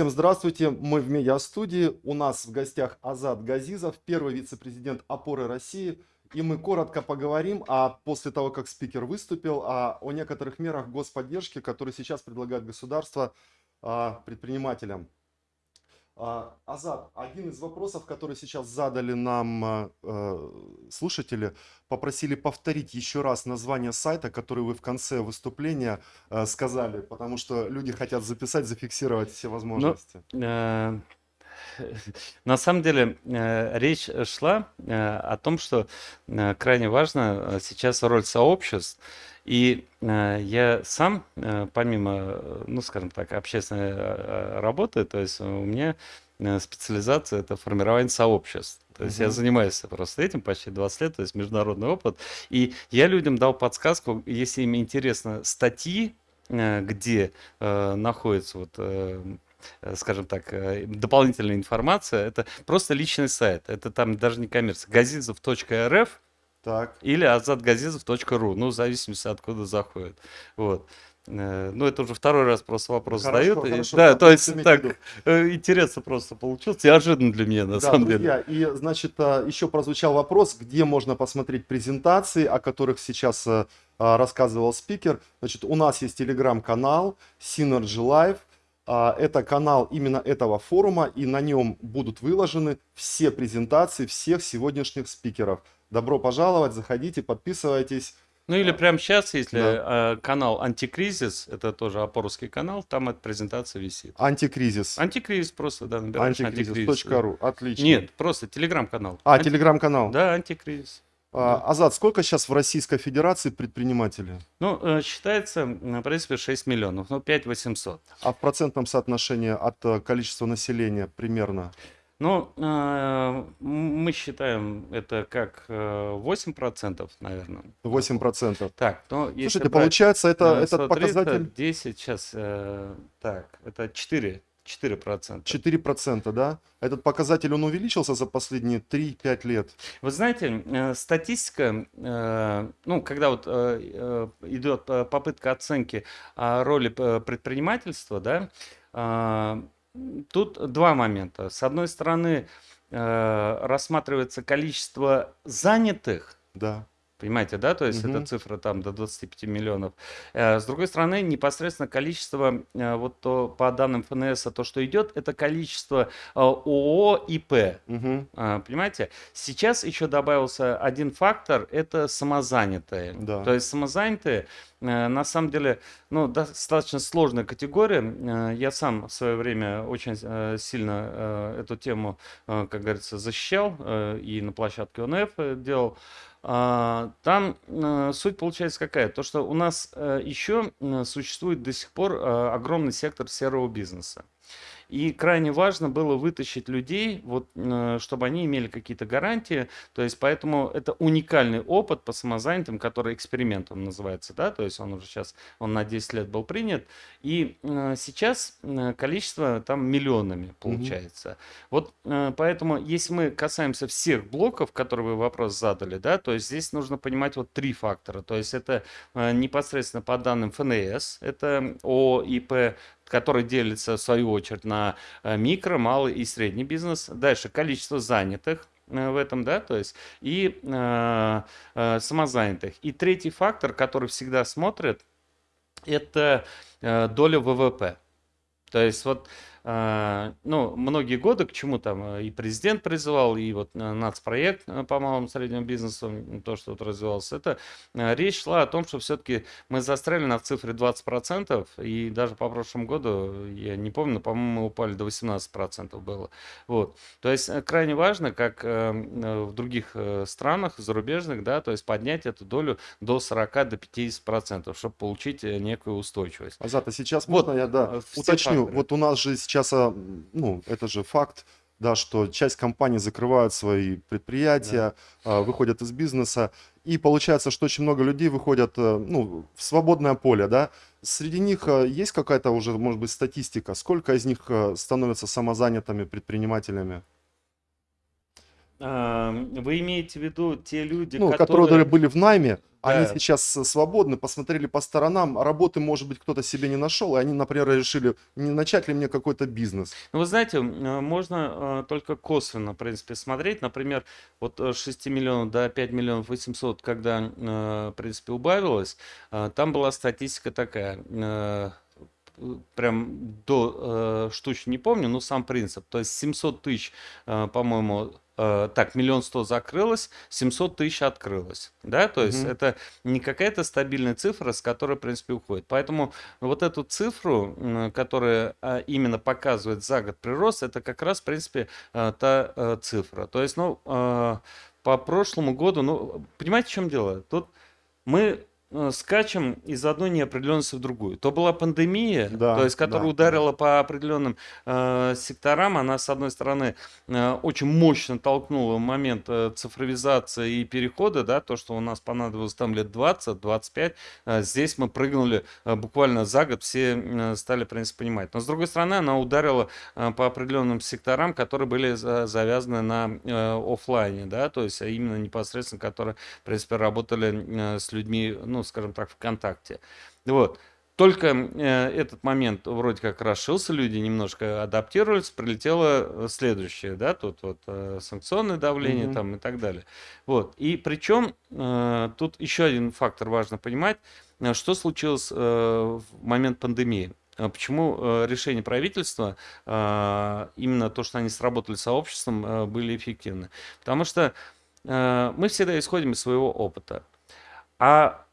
Всем здравствуйте, мы в медиа-студии. У нас в гостях Азат Газизов, первый вице-президент «Опоры России». И мы коротко поговорим, а после того, как спикер выступил, а, о некоторых мерах господдержки, которые сейчас предлагает государство а, предпринимателям. А, Азат, один из вопросов, который сейчас задали нам а, э, слушатели, попросили повторить еще раз название сайта, который вы в конце выступления э, сказали, потому что люди хотят записать, зафиксировать все возможности. Ну, э, на самом деле речь шла о том, что крайне важна сейчас роль сообществ. И я сам, помимо, ну, скажем так, общественной работы, то есть у меня специализация это формирование сообществ. То есть uh-huh. я занимаюсь просто этим почти 20 лет, то есть международный опыт. И я людям дал подсказку, если им интересно статьи, где э, находится вот э, скажем так, дополнительная информация, это просто личный сайт. Это там даже не коммерция. газизов.рф так. или азатгазизов.ру, ну, в зависимости, откуда заходит. Вот. Э, ну, это уже второй раз просто вопрос хорошо, задают. Хорошо, да, то есть так э, интересно просто получилось, неожиданно для меня на да, самом друзья, деле. И, значит, э, еще прозвучал вопрос, где можно посмотреть презентации, о которых сейчас рассказывал спикер. Значит, у нас есть телеграм-канал Synergy Live. Это канал именно этого форума, и на нем будут выложены все презентации всех сегодняшних спикеров. Добро пожаловать, заходите, подписывайтесь. Ну или прямо сейчас, если да. канал Антикризис, это тоже опорский канал, там эта презентация висит. Антикризис. Антикризис просто, да, набираешь Антикризис.ру, отлично. Нет, просто телеграм-канал. А, Анти... телеграм-канал. Да, Антикризис. А, Азат, сколько сейчас в Российской Федерации предпринимателей? Ну, э, считается, в принципе, 6 миллионов, ну, 5 800. А в процентном соотношении от э, количества населения примерно? Ну, э, мы считаем это как э, 8%, наверное. 8%. Так, но если Слушайте, брать, получается, это, э, этот показатель... 10, сейчас, э, так, это 4. 4%. 4%, да? Этот показатель, он увеличился за последние 3-5 лет? Вы знаете, э, статистика, э, ну, когда вот э, идет попытка оценки роли предпринимательства, да, Тут два момента. С одной стороны, э, рассматривается количество занятых. Да. Понимаете, да? То есть угу. эта цифра там до 25 миллионов. Э, с другой стороны, непосредственно количество, э, вот то, по данным ФНС, то, что идет, это количество ООО, ИП. Угу. Понимаете? Сейчас еще добавился один фактор, это самозанятые. Да. То есть самозанятые, на самом деле, ну, достаточно сложная категория. Я сам в свое время очень сильно эту тему, как говорится, защищал и на площадке ОНФ делал. А, там э, суть получается какая? То, что у нас э, еще существует до сих пор э, огромный сектор серого бизнеса. И крайне важно было вытащить людей, вот, э, чтобы они имели какие-то гарантии. То есть поэтому это уникальный опыт по самозанятым, который экспериментом называется. Да? То есть он уже сейчас он на 10 лет был принят. И э, сейчас э, количество там миллионами получается. Угу. Вот поэтому, если мы касаемся всех блоков, которые вы вопрос задали, да, то есть здесь нужно понимать вот три фактора. То есть это непосредственно по данным ФНС, это ОИП, который делится в свою очередь на э, микро, малый и средний бизнес. Дальше количество занятых э, в этом, да, то есть и э, э, самозанятых. И третий фактор, который всегда смотрят, это э, доля ВВП. То есть вот ну, многие годы, к чему там э, и президент призывал, и вот э, нацпроект э, по малому среднему бизнесу, то, что вот развивалось, это речь шла о том, что все-таки мы застряли на цифре 20%, и даже по прошлому году, я не помню, но, по-моему, мы упали до 18% было. Вот. То есть крайне важно, как в других странах зарубежных, да, то есть поднять эту долю до 40 до 50%, чтобы получить некую устойчивость. Азат, а сейчас вот, можно я да, уточню? Факторы. Вот у нас же сейчас, а, ну, это же факт, да, что часть компаний закрывают свои предприятия, да. выходят из бизнеса, и получается, что очень много людей выходят э, ну, в свободное поле, да. Среди них э, есть какая-то уже, может быть, статистика, сколько из них э, становятся самозанятыми предпринимателями? Вы имеете в виду те люди, ну, которые... которые были в найме, они Да. сейчас свободны, посмотрели по сторонам, работы, может быть, кто-то себе не нашел, и они, например, решили, не начать ли мне какой-то бизнес. Ну, вы знаете, э, можно э, только косвенно, в принципе, смотреть. Например, вот э, с 6 миллионов до 5 миллионов 800, когда, э, в принципе, убавилось, э, там была статистика такая. э, э, Прям до э, штучки не помню, но сам принцип. То есть 700 тысяч, э, по-моему, э, так, миллион сто закрылось, 700 тысяч открылось. Да, то есть Мгм. это не какая-то стабильная цифра, с которой, в принципе, уходит. Поэтому вот эту цифру, которая а, именно показывает за год прирост, это как раз, в принципе, а, та а, цифра. То есть, ну, по прошлому году, ну, понимаете, в чем дело? Тут мы э, скачем из одной неопределенности в другую. То была пандемия, Да, то есть, которая да, да. ударила по определенным э, секторам, она, с одной стороны, э, очень мощно толкнула в момент э, цифровизации и перехода, да, то, что у нас понадобилось там лет 20-25, э, здесь мы прыгнули э, буквально за год, все э, стали, в принципе, понимать. Но, с другой стороны, она ударила э, по определенным секторам, которые были за- завязаны на э, оффлайне, да, то есть, а именно непосредственно, которые, в принципе, работали э, с людьми, ну, скажем так, ВКонтакте. Вот. Только э, этот момент вроде как расшился, люди немножко адаптировались, прилетело э, следующее, да, тут вот э, санкционное давление Мгм. там и так далее. Вот. И причем тут еще один фактор важно понимать, что случилось в момент пандемии. Почему решения правительства, именно то, что они сработали с сообществом, были эффективны? Потому что мы всегда исходим из своего опыта. А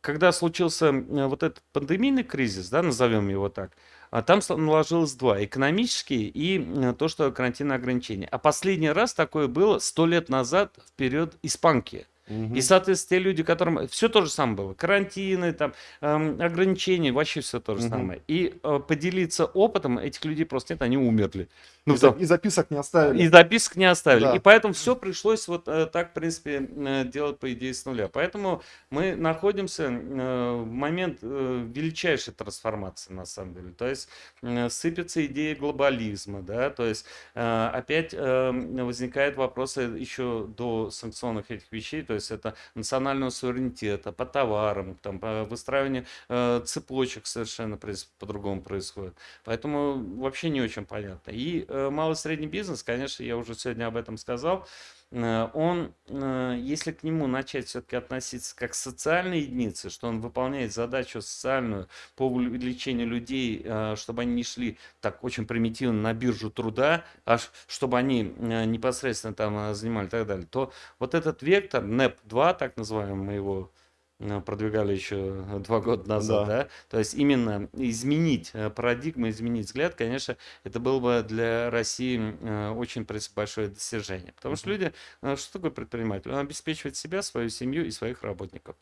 когда случился э, вот этот пандемийный кризис, да, назовем его так, а там наложилось два, экономический и то, что карантинные ограничения. А последний раз такое было сто лет назад в период испанки. И, Мгм. соответственно, те люди, которым все то же самое было, карантины, там, эм, ограничения, вообще все то же Мгм. самое. И э, поделиться опытом этих людей просто нет, они умерли. Ну, И потому- и записок не оставили. и записок не оставили. Да. И поэтому все пришлось вот э, так, в принципе, э, делать, по идее, с нуля. Поэтому мы находимся э, в момент э, величайшей трансформации, на самом деле. То есть э, сыпется идея глобализма, да, то есть э, опять э, возникают вопросы еще до санкционных этих вещей, то есть это национального суверенитета по товарам, там, по выстраиванию э, цепочек совершенно по-другому происходит. Поэтому вообще не очень понятно. И э, малый и средний бизнес, конечно, я уже сегодня об этом сказал, он, э, если к нему начать все-таки относиться как к социальной единице, что он выполняет задачу социальную по увеличению людей, э, чтобы они не шли так очень примитивно на биржу труда, а чтобы они э, непосредственно там э, занимали и так далее, то вот этот вектор, НЭП-2, так называемый, мы его э, продвигали еще два года назад, Да. да, то есть именно изменить э, парадигму, изменить взгляд, конечно, это было бы для России э, очень большое достижение. Потому что люди, э, что такое предприниматель? Он обеспечивает себя, свою семью и своих работников.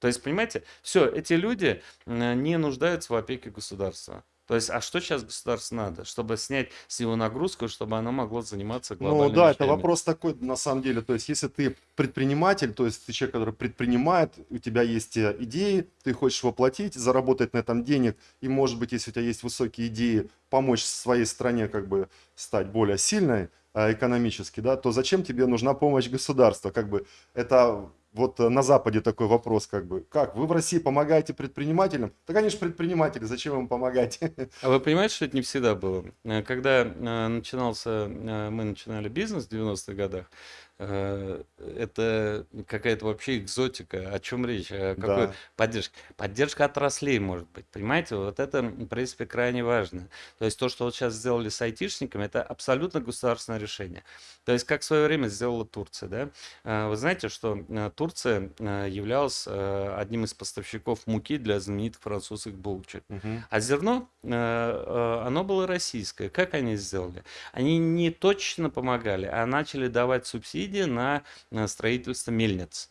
То есть, понимаете, все, эти люди э, не нуждаются в опеке государства. То есть, а что сейчас государству надо? Чтобы снять с его нагрузку, чтобы оно могло заниматься Ну глобальными да, это вещами. вопрос такой, на самом деле. То есть, если ты предприниматель, то есть ты человек, который предпринимает, у тебя есть э, идеи, ты хочешь воплотить, заработать на этом денег, и, может быть, если у тебя есть высокие идеи, помочь своей стране как бы стать более сильной э, экономически, да, то зачем тебе нужна помощь государства? Как бы это вот э, на Западе такой вопрос, как бы, как, вы в России помогаете предпринимателям? Да, конечно, предприниматели, зачем им помогать? А вы понимаете, что это не всегда было? Э, Когда э, начинался, мы начинали бизнес в 90-х годах, это какая-то вообще экзотика. О чем речь? О какой Да. поддержке? Поддержка отраслей, может быть. Понимаете, вот это, в принципе, крайне важно. То есть то, что вот сейчас сделали с айтишниками, это абсолютно государственное решение. То есть как в свое время сделала Турция, да? Вы знаете, что Турция э, являлась э, одним из поставщиков муки для знаменитых французских булочек. Мгм. А зерно, э, оно было российское. Как они сделали? Они не точно помогали, а начали давать субсидии на строительство мельниц.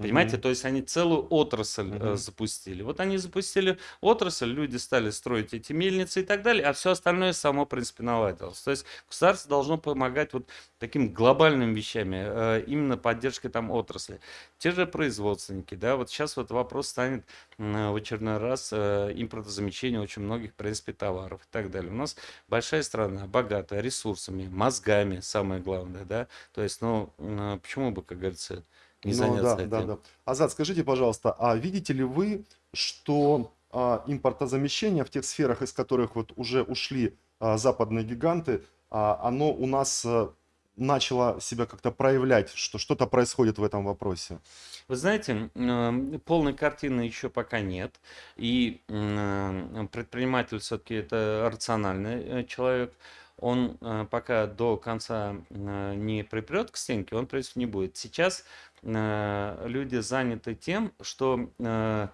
Понимаете, Мгм. то есть они целую отрасль э, Мгм. запустили. Вот они запустили отрасль, люди стали строить эти мельницы и так далее, а все остальное само, в принципе, наладилось. То есть государство должно помогать вот таким глобальным вещами, э, именно поддержкой там отрасли. Те же производственники, да, вот сейчас вот вопрос станет м, в очередной раз э, импортозамещения очень многих, в принципе, товаров и так далее. У нас большая страна, богатая ресурсами, мозгами, самое главное, да, то есть, ну, м, почему бы, как говорится, не Ну заняться да, да, этим. да. Азат, скажите, пожалуйста, а видите ли вы, что а, импортозамещение в тех сферах, из которых вот уже ушли а, западные гиганты, а, оно у нас а, начало себя как-то проявлять, что что-то происходит в этом вопросе? Вы знаете, полной картины еще пока нет. И предприниматель все-таки это рациональный э, человек. Он э, пока до конца не припрет к стенке, он, в принципе, не будет. Сейчас люди заняты тем, что э,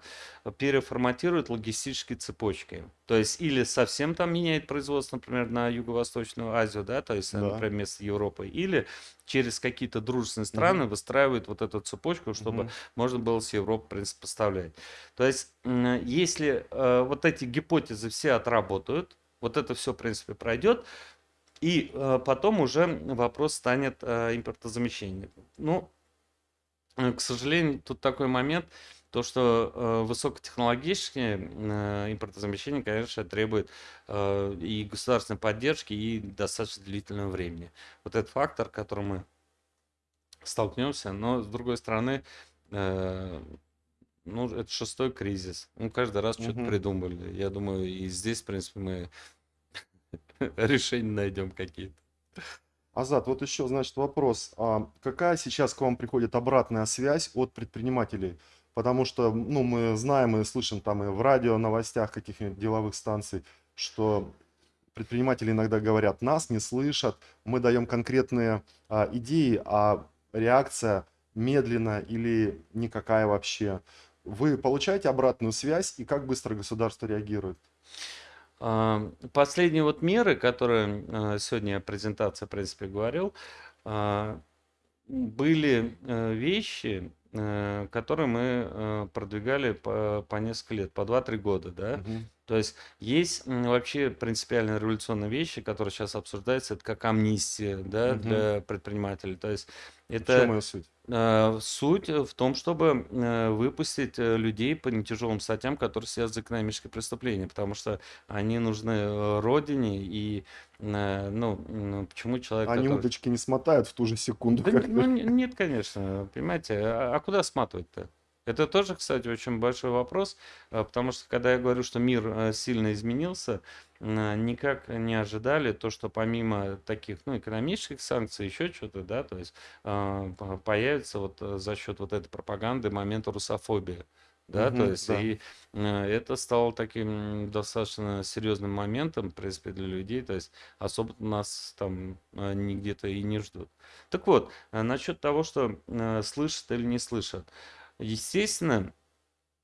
переформатируют логистические цепочки. То есть или совсем там меняет производство, например, на Юго-Восточную Азию, да, то есть, э, Да. например, вместо Европы, или через какие-то дружественные страны выстраивают вот эту цепочку, чтобы Мгм. можно было с Европы, в принципе, поставлять. То есть, если э, вот эти гипотезы все отработают, вот это все, в принципе, пройдет, и э, потом уже вопрос станет э, импортозамещения. Ну, э, к сожалению, тут такой момент, то, что э, высокотехнологичное э, импортозамещение, конечно, требует э, и государственной поддержки, и достаточно длительного времени. Вот этот фактор, к которому мы столкнемся, но с другой стороны, э, ну, это шестой кризис. Ну, каждый раз что-то Мгм. придумали. Я думаю, и здесь, в принципе, мы решения найдем какие-то. Азат, вот еще, значит, вопрос. А какая сейчас к вам приходит обратная связь от предпринимателей? Потому что, ну, мы знаем и слышим там и в радио, новостях каких-нибудь деловых станций, что предприниматели иногда говорят, нас не слышат, мы даем конкретные а, идеи, а реакция медленная или никакая вообще. Вы получаете обратную связь и как быстро государство реагирует? Последние вот меры, которые э, сегодня презентация, в принципе, говорил, а, были э, вещи, э, которые мы продвигали по, по несколько лет, по 2-3 года, да. Мгм. То есть есть вообще принципиально революционные вещи, которые сейчас обсуждаются, это как амнистия, да, Мгм. для предпринимателей. То есть В чем это ее суть? Э, суть в том, чтобы э, выпустить э, людей по нетяжелым статьям, которые связаны с экономическим преступлением, потому что они нужны э, родине и, э, ну, м, почему человек, Они который... удочки не смотают в ту же секунду, Да, как н- ну, нет, конечно, понимаете, а, а куда сматывать-то? Это тоже, кстати, очень большой вопрос, а, потому что когда я говорю, что мир э, сильно изменился, м, никак не ожидали то, что помимо таких, ну, экономических санкций, еще что-то, да, то есть по- появится вот э, за счет вот этой пропаганды момент русофобии. Да, то Мгм, есть да. и э, это стало таким достаточно серьезным моментом, в принципе, для людей, то есть особо нас там э, не где-то и не ждут. Так вот, э, насчет того, что э, слышат или не слышат. Естественно,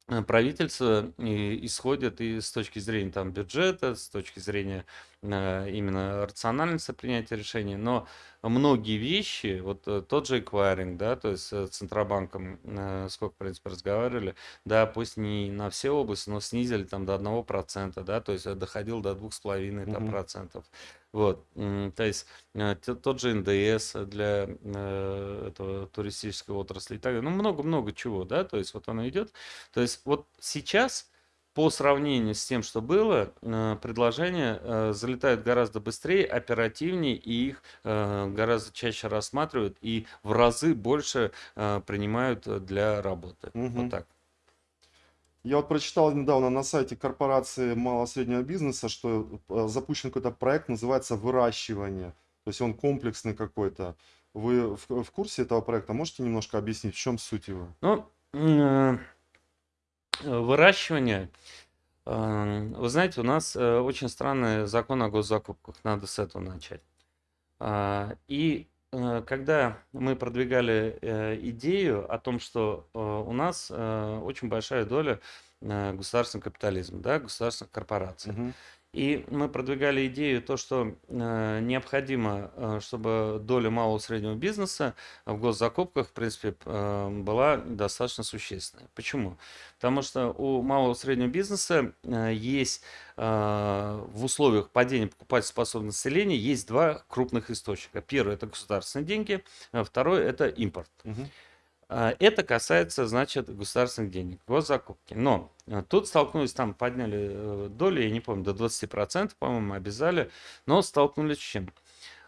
э, правительство и- исходит и с точки зрения там бюджета, с точки зрения э, именно рациональности принятия решений, но многие вещи, вот э, тот же эквайринг, да, то есть с Центробанком, э, сколько, в принципе, разговаривали, да, пусть не на все области, но снизили там до 1%, да, то есть э, доходил до 2,5% там, процентов. Вот, то есть э, тот же НДС для э, этого туристической отрасли и так далее. Ну, много-много чего, да, то есть вот оно идет. То есть вот сейчас по сравнению с тем, что было, э, предложения залетают гораздо быстрее, оперативнее, и их гораздо чаще рассматривают и в разы больше принимают для работы. Вот Мгм. так. Я вот прочитал недавно на сайте корпорации малого и среднего бизнеса, что э, запущен какой-то проект, называется выращивание. То есть он комплексный какой-то. Вы в, в курсе этого проекта? Можете немножко объяснить, в чем суть его? Ну, э, выращивание. э, Вы знаете, у нас очень странный закон о госзакупках. Надо с этого начать. А, И когда мы продвигали э, идею о том, что э, у нас э, очень большая доля э, государственного капитализма, да, государственных корпораций. Мгм. И мы продвигали идею то, что э, необходимо, э, чтобы доля малого и среднего бизнеса в госзакупках, в принципе, э, была достаточно существенной. Почему? Потому что у малого и среднего бизнеса э, есть э, в условиях падения покупательной населения есть два крупных источника. Первый это государственные деньги, а второй это импорт. Мгм. А, Это касается, значит, государственных денег, госзакупки. Но э, тут столкнулись, там подняли э, доли, я не помню, до 20%, по-моему, обязали, но столкнулись с чем?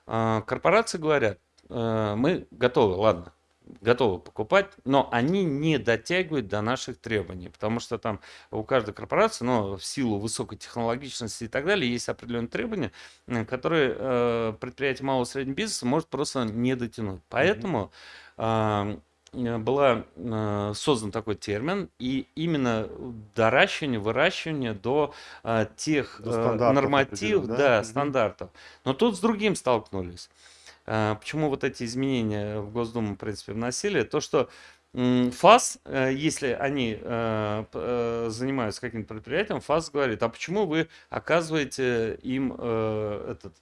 А, Корпорации говорят, э, мы готовы, ладно, готовы покупать, но они не дотягивают до наших требований, потому что там у каждой корпорации, ну, в силу высокой технологичности и так далее, есть определенные требования, которые э, предприятие малого и среднего бизнеса может просто не дотянуть. Поэтому э, была э, создан такой термин, и именно доращивание, выращивание до э, тех До э, нормативов, да? да, Мгм. стандартов. Но тут с другим столкнулись. Э, Почему вот эти изменения в Госдуму, в принципе, вносили? То, что ФАС, э, если они э, э, занимаются каким-то предприятием, ФАС говорит, а почему вы оказываете им э, этот,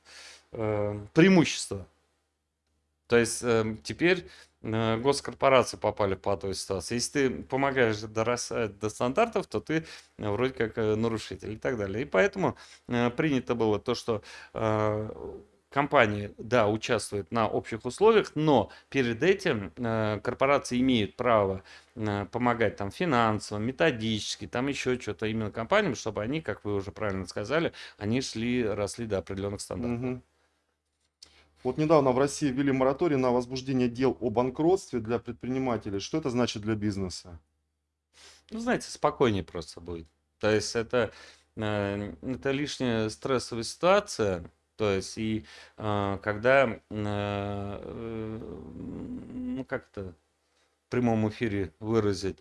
э, преимущество? То есть э, теперь э, госкорпорации попали в патовую ситуацию. Если ты помогаешь дорастать до стандартов, то ты э, вроде как э, нарушитель и так далее. И поэтому э, принято было то, что э, компании, да, участвуют на общих условиях, но перед этим э, корпорации имеют право э, помогать там финансово, методически, там еще что-то именно компаниям, чтобы они, как вы уже правильно сказали, они шли, росли до определенных стандартов. Мгм. Вот недавно в России ввели мораторий на возбуждение дел о банкротстве для предпринимателей. Что это значит для бизнеса? Ну, знаете, спокойнее просто будет. То есть это, э, это лишняя стрессовая ситуация. То есть и э, когда, э, ну как-то в прямом эфире выразить,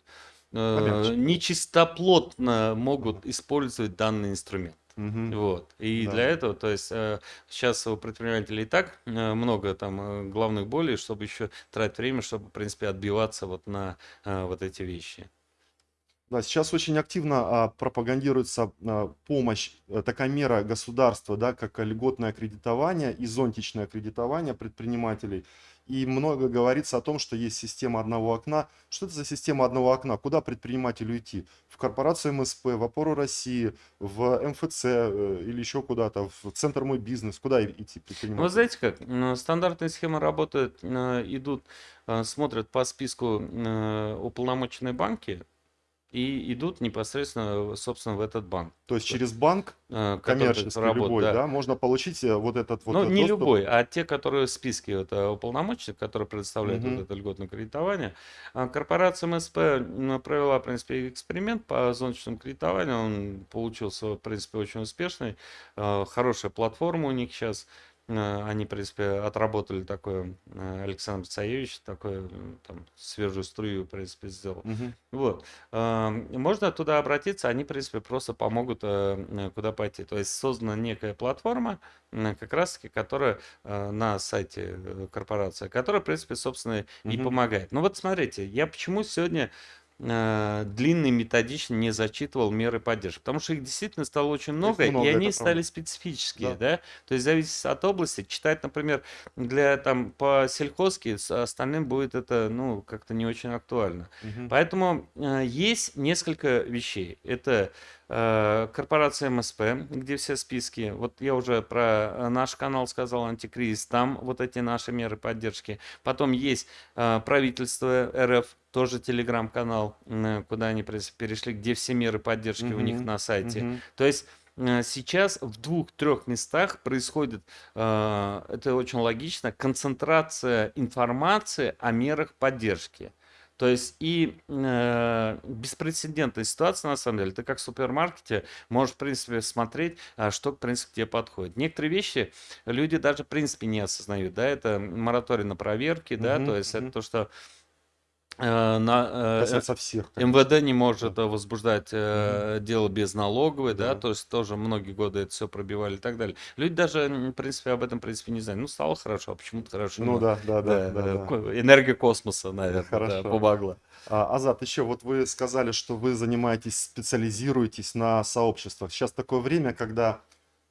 Помягче. нечистоплотно могут использовать данный инструмент. Мгм. Вот. И Да. для этого, то есть э, сейчас у предпринимателей и так э, много там э, главных болей, чтобы еще тратить время, чтобы, в принципе, отбиваться вот на э, вот эти вещи. Да, сейчас очень активно а, пропагандируется а, помощь, э, такая мера государства, да, как льготное аккредитование и зонтичное аккредитование предпринимателей. И много говорится о том, что есть система одного окна. Что это за система одного окна? Куда предпринимателю идти? В корпорацию МСП, в Опору России, в МФЦ э, или еще куда-то, в Центр Мой Бизнес? Куда идти Ну, вы предпринимателю? знаете как, стандартная схема работает, э, идут, э, смотрят по списку уполномоченные банки и идут непосредственно, собственно, в этот банк, То есть через банк э, коммерческий работает, любой, да. да, можно получить э, вот этот вот Ну, э, не доступ. любой, а те, которые в списке вот, э, уполномоченных, которые предоставляют вот Мгм. это льготное кредитование. А Корпорация МСП провела, в принципе, эксперимент по зонтичному кредитованию. Он получился, в принципе, очень успешный. Хорошая платформа у них сейчас. Они, в принципе, отработали такое, э, Александр Цаевич, такое, м, там, свежую струю, в принципе, сделал. Мгм. Вот. Эм, Можно туда обратиться, они, в принципе, просто помогут, э, э, куда пойти. То есть создана некая платформа, как раз-таки, которая э, на сайте э, корпорации, которая, в принципе, собственно, и Мгм. помогает. Ну вот смотрите, я почему сегодня э, длинно и методично не зачитывал меры поддержки, потому что их действительно стало очень много, много, и они правда. стали специфические, Да. да, то есть зависит от области. Читать, например, для там по сельхозке, с остальным будет это, ну, как-то не очень актуально. Мгм. Поэтому э, есть несколько вещей. Это корпорация МСП, где все списки. Вот я уже про э, наш канал сказал, антикризис, там вот эти наши меры поддержки. Потом есть э, правительство РФ, тоже телеграм-канал, куда они перешли, где все меры поддержки у них на сайте. Мгм. То есть э, сейчас в двух-трех местах происходит, э, это очень логично, концентрация информации о мерах поддержки. То есть и э, беспрецедентная ситуация, на самом деле. Ты как в супермаркете можешь, в принципе, смотреть, а, что, в принципе, тебе подходит. Некоторые вещи люди даже, в принципе, не осознают. Да, это мораторий на проверки, да, Мгм, то есть мгм. это то, что на, э, всех. как бы. МВД не может э, возбуждать э, дело без налоговой, да, Да. то есть тоже многие годы это все пробивали и так далее. Люди даже, в принципе, об этом, в принципе, не знают. Ну, стало хорошо, а почему-то хорошо. Ну да, да, да, да, да, да. энергия космоса, наверное, да, Хорошо. помогла. А, Азат, еще вот вы сказали, что вы занимаетесь, специализируетесь на сообществах. Сейчас такое время, когда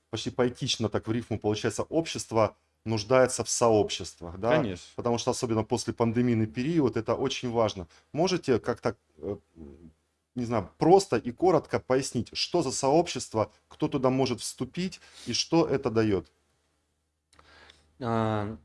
почти поэтично так в рифму получается, общество нуждается в сообществах, да? Конечно. Потому что особенно после пандемийный период это очень важно. Можете как-то, э, не знаю, просто и коротко пояснить, что за сообщество, кто туда может вступить и что это дает? А,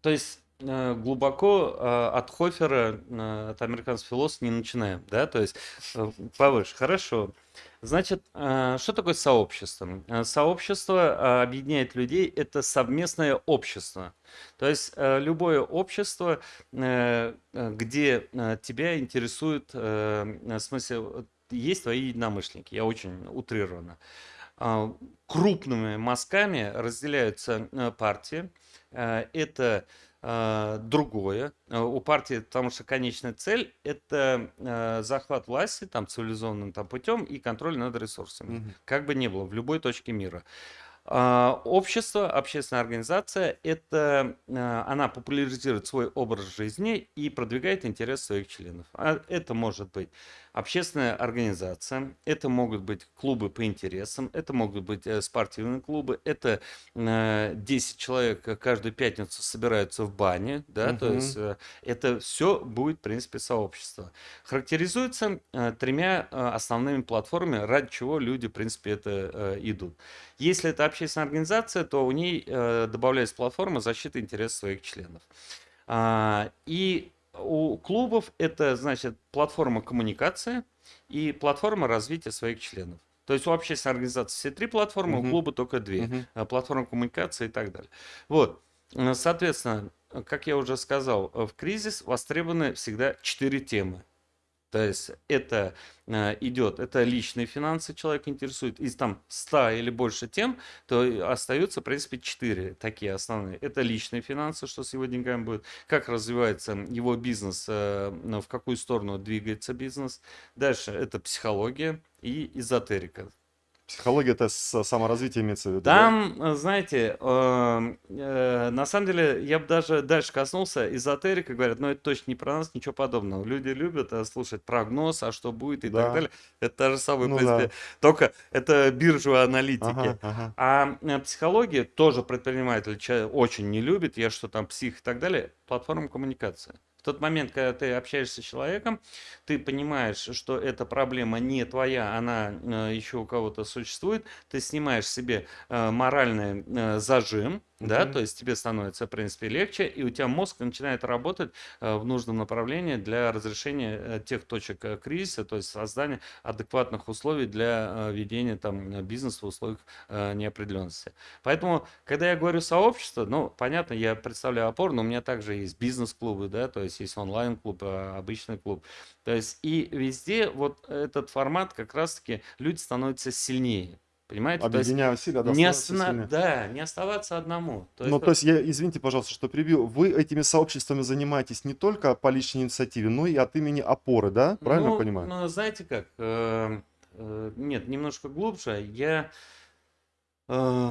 То есть глубоко э, от Хофера, э, от американского философа не начинаем, да, то есть э, повыше, хорошо. Значит, э, что такое сообщество? Э, сообщество э, объединяет людей, это совместное общество. То есть любое общество, где тебя интересует, в смысле, есть твои единомышленники, я очень утрированно. Крупными мазками разделяются партии. Это э, другое. Э, у партии, потому что конечная цель это э, захват власти там цивилизованным там путем и контроль над ресурсами, mm-hmm. как бы ни было в любой точке мира. А, общество, общественная организация, это а, она популяризирует свой образ жизни и продвигает интерес своих членов. А это может быть общественная организация, это могут быть клубы по интересам, это могут быть э, спортивные клубы, это 10 человек каждую пятницу собираются в бане, да, угу. то есть э, это все будет, в принципе, сообщество. Характеризуется э, тремя основными платформами, ради чего люди, в принципе, это идут. Если это общественная организация, то у ней добавляется платформа защиты интересов своих членов. А, и у клубов это, значит, платформа коммуникации и платформа развития своих членов. То есть у общественной организации все три платформы, uh-huh. у клуба только две. Uh-huh. Платформа коммуникации и так далее. Вот. Соответственно, как я уже сказал, в кризис востребованы всегда четыре темы. То есть это э, идет, это личные финансы человек интересует. Из там 100 или больше тем, то остаются, в принципе, 4 такие основные. Это личные финансы, что с его деньгами будет, как развивается его бизнес, э, в какую сторону двигается бизнес. Дальше это психология и эзотерика. Психология это саморазвитие имеется в виду. Там, да? Э, знаете, э, э, на самом деле, я бы даже дальше коснулся, эзотерика говорят, но это точно не про нас, ничего подобного. Люди любят э, слушать прогноз, а что будет и да. так далее. Это та же самая, ну, в принципе, да. только это биржевые аналитики. Ага, ага. А психология тоже предприниматель очень не любит, я что там псих и так далее, платформа коммуникации тот момент, когда ты общаешься с человеком, ты понимаешь, что эта проблема не твоя, она э, еще у кого-то существует, ты снимаешь себе э, моральный э, зажим, да, то есть тебе становится, в принципе, легче, и у тебя мозг начинает работать э, в нужном направлении для разрешения э, тех точек э, кризиса, то есть создания адекватных условий для ведения там бизнеса в условиях неопределенности. Поэтому, когда я говорю сообщество, ну, понятно, я представляю опору, но у меня также есть бизнес-клубы, да, то есть есть онлайн-клуб, обычный клуб. То есть и везде вот этот формат как раз-таки люди становятся сильнее. Понимаете? Объединяя усилия, да, не остана... да, не оставаться одному. То есть, ну, то есть, я, извините, пожалуйста, что прибью. Вы этими сообществами занимаетесь не только по личной инициативе, но и от имени опоры, да? Правильно ну, понимаю? Ну, знаете как? Э, э, нет, немножко глубже. Я, э,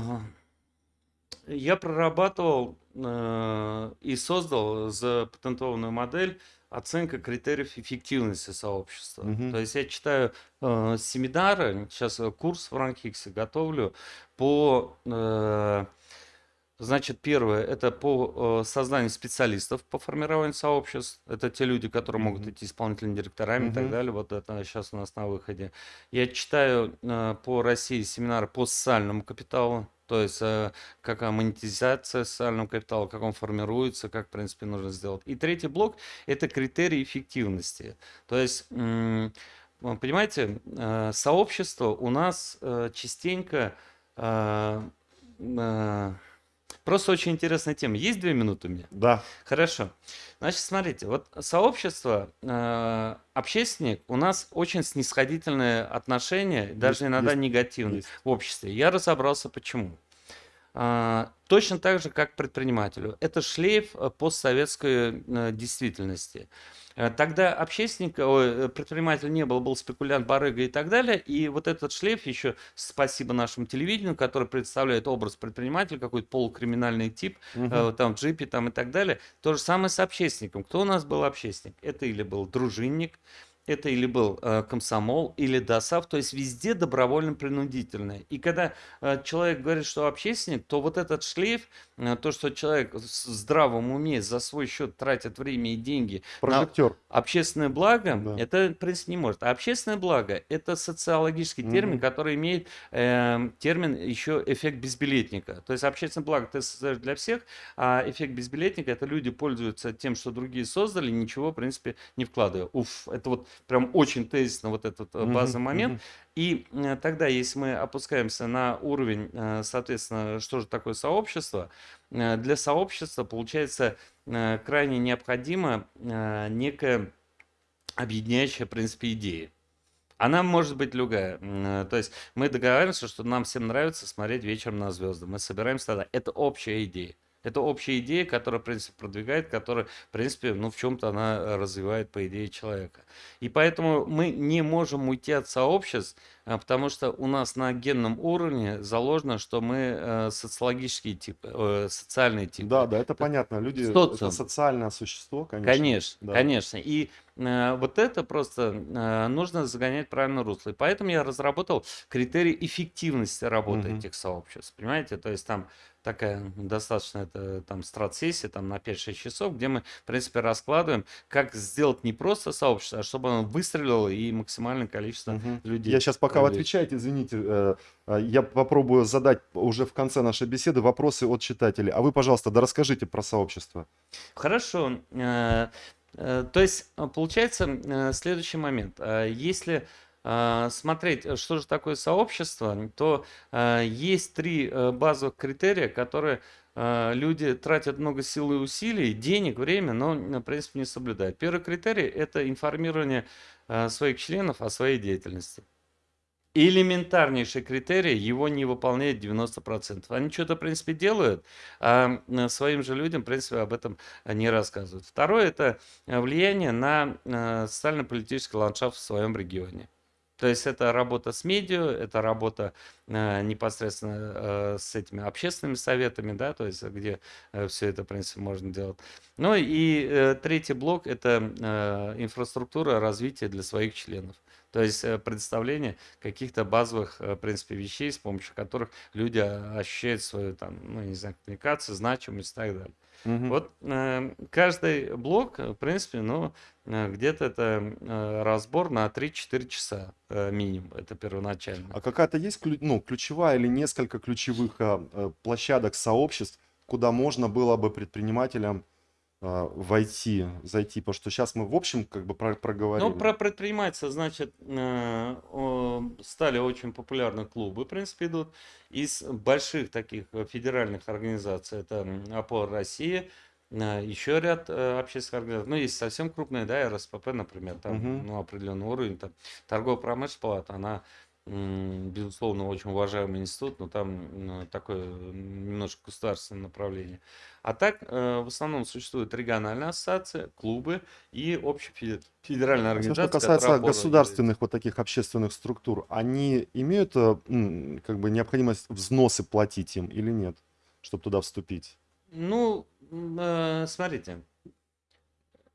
я прорабатывал и создал запатентованную модель оценка критериев эффективности сообщества. Угу. То есть я читаю э, семинары, сейчас э, курс в Ранхиксе готовлю по, э, значит, первое, это по э, созданию специалистов по формированию сообществ. Это те люди, которые могут идти исполнительными директорами угу. и так далее. Вот это сейчас у нас на выходе. Я читаю э, по России семинары по социальному капиталу. То есть э, какая монетизация социального капитала, как он формируется, как, в принципе, нужно сделать. И третий блок – это критерии эффективности. То есть, понимаете, э, сообщество у нас э, частенько Просто очень интересная тема. Есть две минуты у меня? Да. Хорошо. Значит, смотрите, вот сообщество, э, общественник, у нас очень снисходительное отношение, есть, даже иногда есть, негативное есть. в обществе. Я разобрался, почему. А, точно так же, как предпринимателю. Это шлейф э, постсоветской э, действительности. Э, тогда общественник, предприниматель не был, был спекулянт, барыга и так далее. И вот этот шлейф еще, спасибо нашему телевидению, который представляет образ предпринимателя, какой-то полукриминальный тип, угу. там в джипе там и так далее. То же самое с общественником. Кто у нас был общественник? Это или был дружинник, это или был э, комсомол, или ДОСАВ, то есть везде добровольно-принудительное. И когда э, человек говорит, что общественник, то вот этот шлейф, э, то, что человек в здравом уме за свой счет тратит время и деньги Прожектор. на общественное благо, да. это, в принципе, не может. А общественное благо – это социологический угу. термин, который имеет э, термин еще эффект безбилетника. То есть общественное благо ты создаешь для всех, а эффект безбилетника – это люди пользуются тем, что другие создали, ничего, в принципе, не вкладывая. Уф, это вот прям очень тезисно вот этот э, базовый момент. мгм. И э, тогда, если мы опускаемся на уровень, э, соответственно, что же такое сообщество, для сообщества получается крайне необходимо некая объединяющая, в принципе, идея. Она может быть любая. То есть мы договариваемся, что нам всем нравится смотреть вечером на звезды. Мы собираемся тогда. Это общая идея. Это общая идея, которая, в принципе, продвигает, которая, в принципе, ну, в чем-то она э, развивает, по идее, человека. И поэтому мы не можем уйти от сообществ, потому что у нас на генном уровне заложено, что мы э, социологические типы, э, социальные типы. Да, да, это понятно. Люди это Социум. социальное существо, конечно. Конечно, да. конечно. И э, вот это просто нужно загонять в правильное русло. И поэтому я разработал критерий эффективности работы Мгм. этих сообществ. Понимаете? То есть там такая достаточно это там страт-сессия там на 5-6 часов, где мы, в принципе, раскладываем, как сделать не просто сообщество, а чтобы оно выстрелило и максимальное количество Мгм. людей. Я сейчас, пока вы привлечь. отвечаете, извините, э, э, я попробую задать уже в конце нашей беседы вопросы от читателей. А вы, пожалуйста, да расскажите про сообщество. Хорошо. Э, То есть получается следующий момент. Если смотреть, что же такое сообщество, то есть три базовых критерия, которые люди тратят много сил и усилий, денег, время, но, в принципе, не соблюдают. Первый критерий– это информирование своих членов о своей деятельности. Элементарнейший критерий, его не выполняет 90%. Они что-то, в принципе, делают, а своим же людям, в принципе, об этом э, не рассказывают. Второе– это э, влияние на э, социально-политический ландшафт в своем регионе. То есть это работа с медиа, это работа э, непосредственно э, с этими общественными советами, да, то есть где все это, в принципе, можно делать. Ну и э, третий блок– это э, инфраструктура развития для своих членов. То есть э, представление каких-то базовых, э, в принципе, вещей, с помощью которых люди а, ощущают свою, там, ну, не знаю, коммуникацию, значимость и так далее. Мгм. Вот э, каждый блок, э, в принципе, ну, где-то это э, разбор на 3-4 часа э, минимум, это первоначально. А какая-то есть ну, ключевая или несколько ключевых а, э, площадок, сообществ, куда можно было бы предпринимателям войти, зайти? Потому что сейчас мы в общем как бы про- Ну, проговорили. про предпринимательство, значит, э, стали очень популярны клубы, в принципе, идут. Из больших таких э, федеральных организаций, это ОПОР России, э, еще ряд общественных организаций. Ну, есть совсем крупные, да, РСПП, например, там, Мгм. ну, определенный уровень, там, торгово-промышленная палата, она, безусловно, очень уважаемый институт, но там м, такое м, немножко государственное направление. А так, э, в основном существуют региональные ассоциации, клубы и общефедеральная А организация, что касается государственных вот таких общественных структур, они имеют э, как бы необходимость взносы платить им или нет, чтобы туда вступить? Ну, э, смотрите,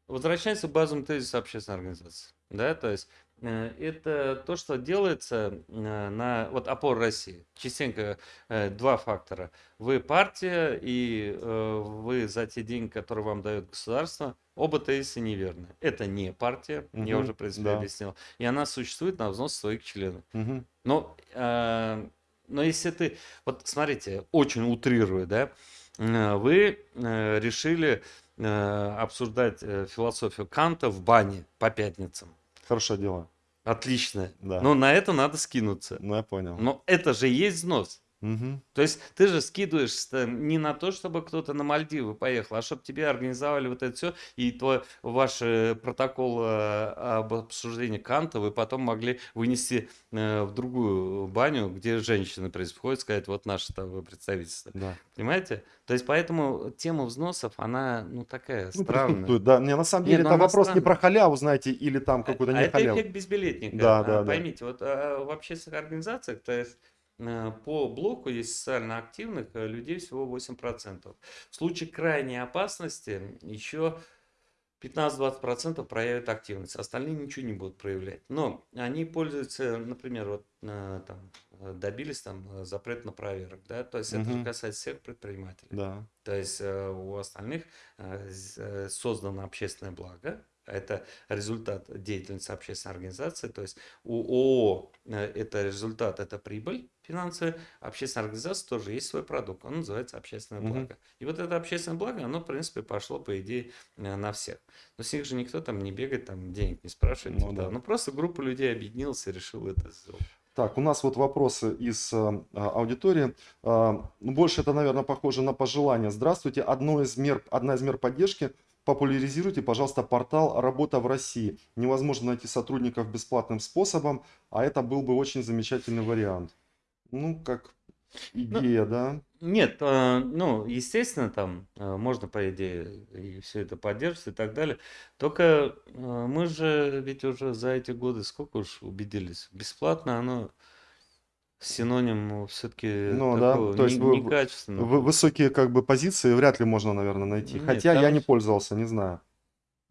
возвращаемся к базовому тезису общественной организации. Да, то есть э, это то, что делается э, на вот опор России. Частенько э, два фактора. Вы партия и э, вы за те деньги, которые вам дает государство, оба тезиса неверны. Это не партия, я Мгм, уже, в принципе, да. объяснил. И она существует на взнос своих членов. Мгм. Но, э, но если ты, вот смотрите, очень утрируя, да, э, вы э, решили э, обсуждать э, философию Канта в бане по пятницам. Хорошее дело. Отлично. Да. Но на это надо скинуться. Ну, я понял. Но это же есть взнос. Мгм. То есть ты же скидываешься не на то, чтобы кто-то на Мальдивы поехал, а чтобы тебе организовали вот это все, и твой, ваш э, протокол э, об обсуждении Канта вы потом могли вынести э, в другую баню, где женщины происходят, сказать, вот наше там представительство. Да. Понимаете? То есть поэтому тема взносов, она, ну, такая Ну, странная. присутствует, да. Не, на самом Не, деле ну это она вопрос не странная. про халяву, знаете, или там какой-то А не это халяву. эффект безбилетника. Да, А, да, да. Поймите, вот а, в общественных организациях, то есть по блоку есть социально активных э, людей всего 8%. В случае крайней опасности еще 15-20% проявят активность, остальные ничего не будут проявлять. Но они пользуются, например, вот э, там э, добились там э, запрет на проверок, да, то есть это же касается всех предпринимателей. Да. То есть э, у остальных э, э, создано общественное благо. Это результат деятельности общественной организации. То есть у ООО э, это результат, это прибыль. финансовые, общественные организации тоже есть свой продукт, он называется общественное благо. И вот это общественное благо, оно, в принципе, пошло, по идее, э, на всех. Но с них же никто там не бегает, там денег не спрашивает. Ну типа, да. Ну, просто группа людей объединилась и решила это сделать. Так, у нас вот вопросы из э, аудитории. А, ну, больше это, наверное, похоже на пожелание. Здравствуйте. Одно из мер, одна из мер поддержки. Популяризируйте, пожалуйста, портал «Работа в России». Невозможно найти сотрудников бесплатным способом, а это был бы очень замечательный вариант. Ну, как идея, да? Нет, э, ну, естественно, там э, можно, по идее, и все это поддерживать и так далее. Только э, мы же ведь уже за эти годы сколько уж убедились, бесплатно оно синоним все-таки Ну да, то есть не- некачественного. Вы- высокие как бы позиции вряд ли можно, наверное, найти. Нет, Хотя я не ж- пользовался, не знаю.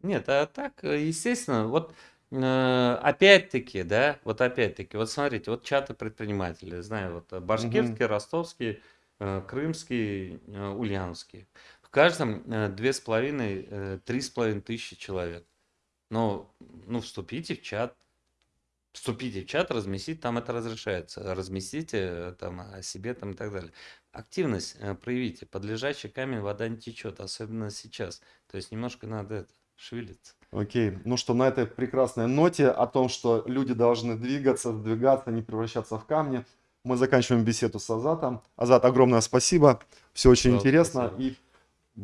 Нет, а так, э, естественно, вот э, опять-таки, да, вот опять-таки, вот смотрите, вот чаты предпринимателей, знаю, вот э, башкирский, ростовский, э, крымский, э, ульяновский. В каждом две с половиной, три с половиной тысячи человек. Но, ну, вступите в чат, вступите в чат, разместите, там это разрешается. Разместите э, там о себе там и так далее. Активность э, проявите. Под лежачий камень вода не течет, особенно сейчас. То есть немножко надо это, шевелиться. Окей, ну что, на этой прекрасной ноте о том, что люди должны двигаться, сдвигаться, не превращаться в камни, мы заканчиваем беседу с Азатом. Азат, огромное спасибо, все очень Пожалуйста, интересно спасибо. и,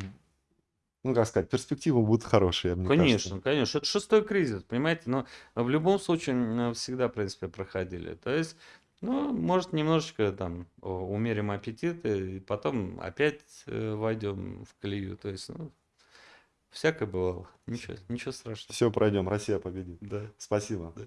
ну как сказать, перспективы будут хорошие, мне кажется. Конечно, конечно. Это шестой кризис, понимаете? Но в любом случае всегда, в принципе, проходили. То есть, ну, может, немножечко там умерим аппетит, и потом опять э, войдем в колею. То есть, ну, всякое бывало. Ничего, ничего страшного. Все пройдем, Россия победит. Да. Спасибо. Да.